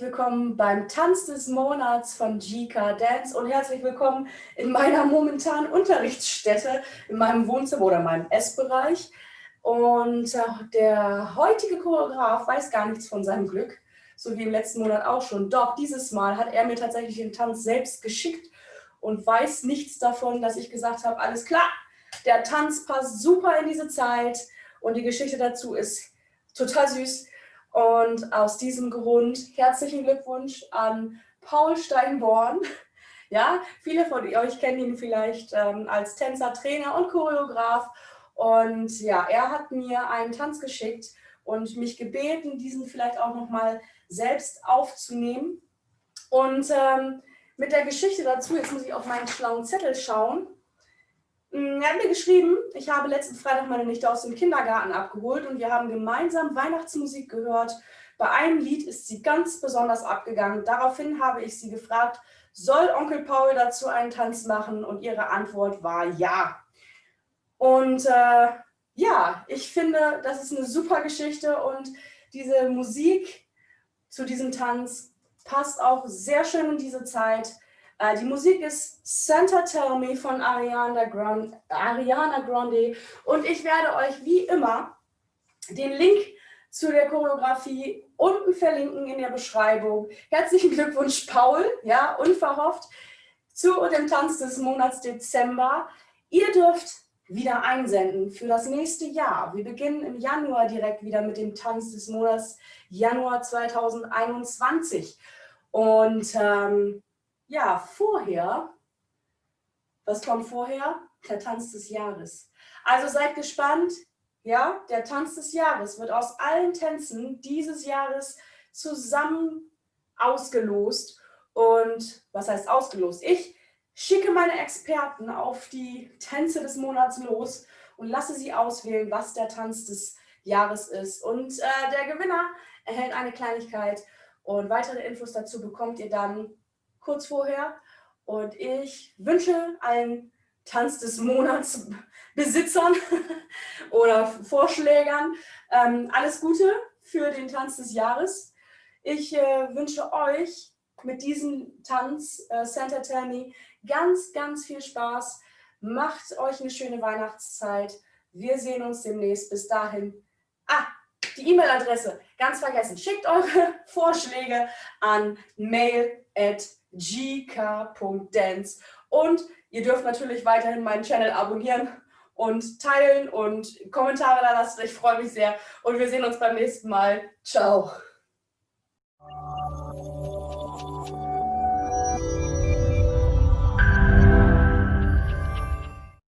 willkommen beim Tanz des Monats von GK Dance und herzlich willkommen in meiner momentanen Unterrichtsstätte, in meinem Wohnzimmer oder meinem Essbereich. Und äh, der heutige Choreograf weiß gar nichts von seinem Glück, so wie im letzten Monat auch schon. Doch dieses Mal hat er mir tatsächlich den Tanz selbst geschickt und weiß nichts davon, dass ich gesagt habe, alles klar, der Tanz passt super in diese Zeit und die Geschichte dazu ist total süß. Und aus diesem Grund herzlichen Glückwunsch an Paul Steinborn. Ja, viele von euch kennen ihn vielleicht ähm, als Tänzer, Trainer und Choreograf. Und ja, er hat mir einen Tanz geschickt und mich gebeten, diesen vielleicht auch nochmal selbst aufzunehmen. Und ähm, mit der Geschichte dazu, jetzt muss ich auf meinen schlauen Zettel schauen, er hat mir geschrieben, ich habe letzten Freitag meine Nichte aus dem Kindergarten abgeholt und wir haben gemeinsam Weihnachtsmusik gehört. Bei einem Lied ist sie ganz besonders abgegangen. Daraufhin habe ich sie gefragt, soll Onkel Paul dazu einen Tanz machen? Und ihre Antwort war ja. Und äh, ja, ich finde, das ist eine super Geschichte und diese Musik zu diesem Tanz passt auch sehr schön in diese Zeit. Äh, die Musik ist Santa Tell Me von Ariana Grande, Ariana Grande und ich werde euch wie immer den Link zu der Choreografie unten verlinken in der Beschreibung. Herzlichen Glückwunsch, Paul, ja, unverhofft, zu dem Tanz des Monats Dezember. Ihr dürft wieder einsenden für das nächste Jahr. Wir beginnen im Januar direkt wieder mit dem Tanz des Monats Januar 2021. Und ähm, ja, vorher, was kommt vorher? Der Tanz des Jahres. Also seid gespannt, ja, der Tanz des Jahres wird aus allen Tänzen dieses Jahres zusammen ausgelost. Und was heißt ausgelost? Ich schicke meine Experten auf die Tänze des Monats los und lasse sie auswählen, was der Tanz des Jahres ist. Und äh, der Gewinner erhält eine Kleinigkeit und weitere Infos dazu bekommt ihr dann kurz vorher. Und ich wünsche allen Tanz des Monats Besitzern oder Vorschlägern ähm, alles Gute für den Tanz des Jahres. Ich äh, wünsche euch mit diesem Tanz äh, Santa Tammy ganz, ganz viel Spaß. Macht euch eine schöne Weihnachtszeit. Wir sehen uns demnächst. Bis dahin. Ah, die E-Mail-Adresse, ganz vergessen. Schickt eure Vorschläge an mail at gk.dance. Und ihr dürft natürlich weiterhin meinen Channel abonnieren und teilen und Kommentare da lassen. Ich freue mich sehr und wir sehen uns beim nächsten Mal. Ciao.